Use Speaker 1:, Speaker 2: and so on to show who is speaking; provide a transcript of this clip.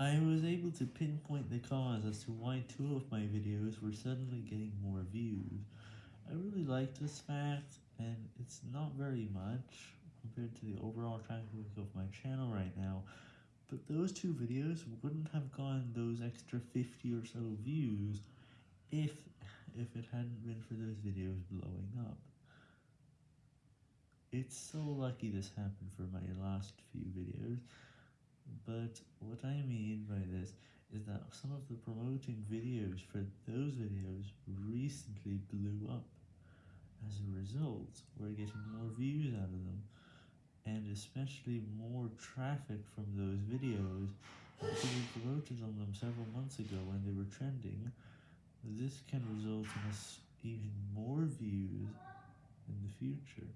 Speaker 1: I was able to pinpoint the cause as to why two of my videos were suddenly getting more views. I really like this fact, and it's not very much compared to the overall traffic of my channel right now, but those two videos wouldn't have gotten those extra 50 or so views if, if it hadn't been for those videos blowing up. It's so lucky this happened for my last few videos, but what I mean by this is that some of the promoting videos for those videos recently blew up. As a result, we're getting more views out of them, and especially more traffic from those videos because we promoted on them several months ago when they were trending. This can result in us even more views in the future.